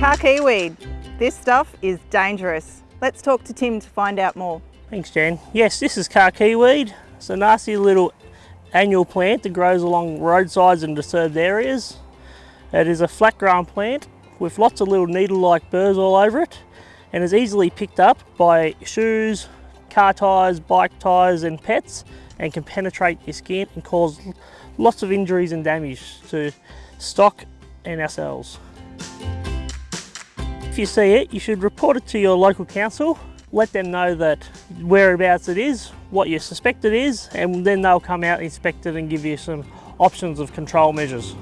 Khaki weed. This stuff is dangerous. Let's talk to Tim to find out more. Thanks Jan. Yes, this is khaki weed. It's a nasty little annual plant that grows along roadsides and disturbed areas. It is a flat grown plant with lots of little needle-like burrs all over it and is easily picked up by shoes, car tyres, bike tyres and pets and can penetrate your skin and cause lots of injuries and damage to stock and ourselves. If you see it, you should report it to your local council. Let them know that whereabouts it is, what you suspect it is, and then they'll come out, inspect it and give you some options of control measures.